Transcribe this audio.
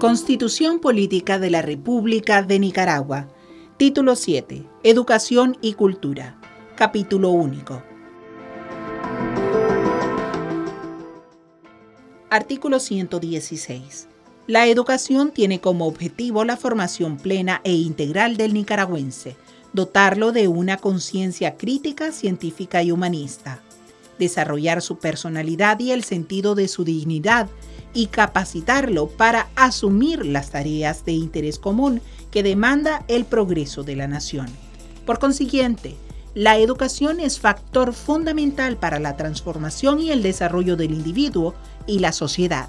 Constitución Política de la República de Nicaragua. Título 7. Educación y Cultura. Capítulo único. Artículo 116. La educación tiene como objetivo la formación plena e integral del nicaragüense, dotarlo de una conciencia crítica, científica y humanista, desarrollar su personalidad y el sentido de su dignidad, y capacitarlo para asumir las tareas de interés común que demanda el progreso de la nación. Por consiguiente, la educación es factor fundamental para la transformación y el desarrollo del individuo y la sociedad.